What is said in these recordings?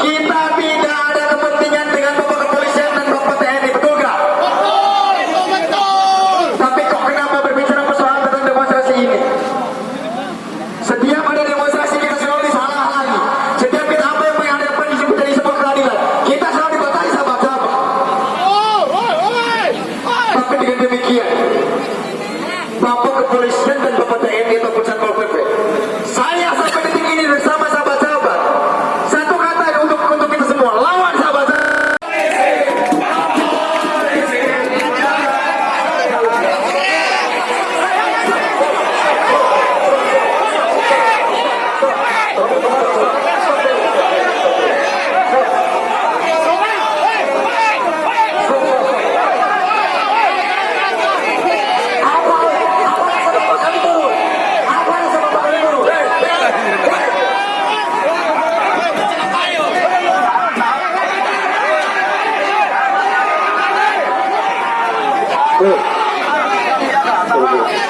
Kita pindah করবে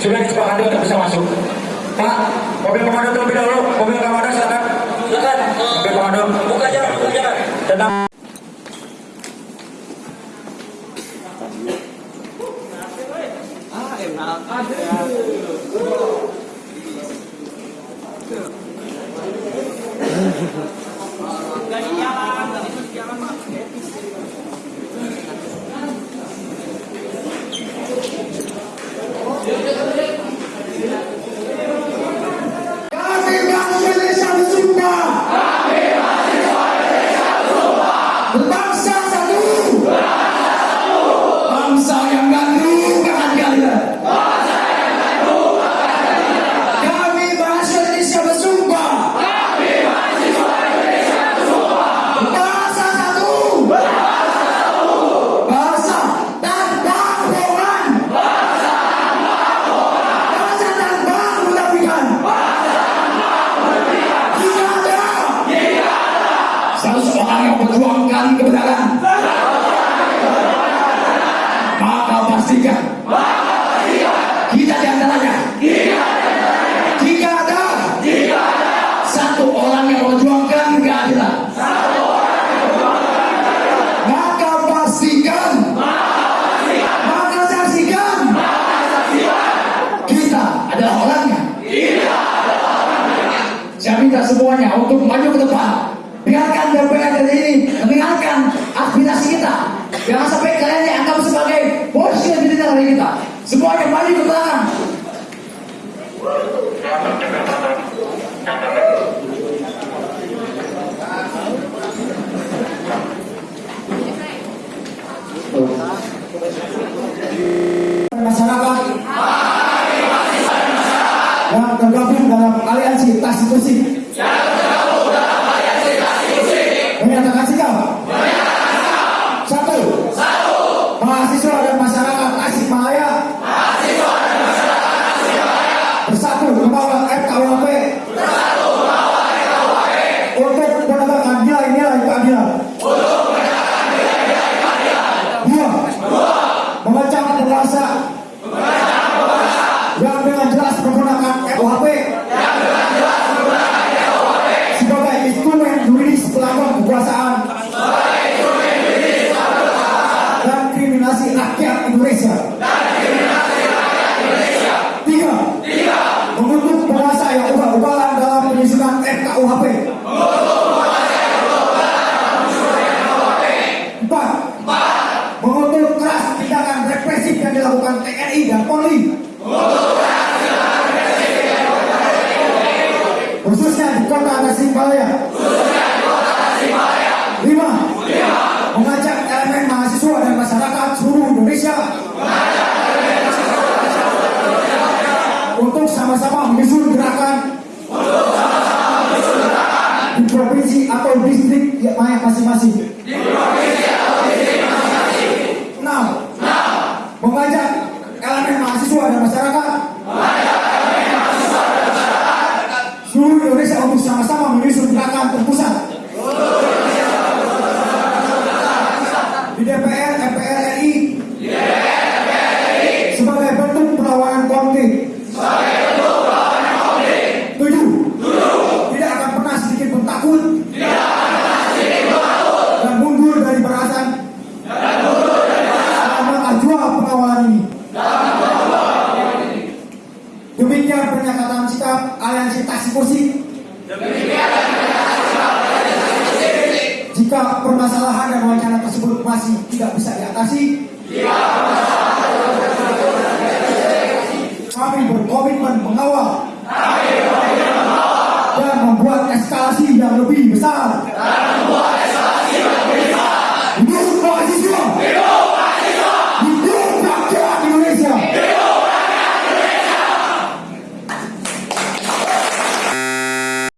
Sudah disepakati untuk bisa masuk. Pak, mobil komando terlebih dahulu. Mobil komando silakan. Silakan. Mobil komando. Buka jalan, buka jalan. Tenang. Aduh. semuanya untuk maju ke depan. Biarkan DPR ini mendengarkan aspirasi kita. Jangan sampai kalian dianggap sebagai bos yang tidak dari kita. Semuanya maju ke belakang. Masyarakat yang tergabung dalam aliansi tas kursi Sabbath. Kekuasaan dan kriminasi rakyat Indonesia. Tiga, mengutuk penguasa yang ubah-ubahan dalam penyusunan RKUHP. Empat, mengutuk keras tindakan represif yang dilakukan TNI dan Polri. Untuk sama-sama menyusun gerakan di provinsi atau distrik yang masing-masing. Enam, Demikian pernyataan sikap aliansi taksi kursi. Jika permasalahan dan wacana tersebut masih tidak bisa diatasi, kami berkomitmen mengawal dan membuat eskalasi yang lebih besar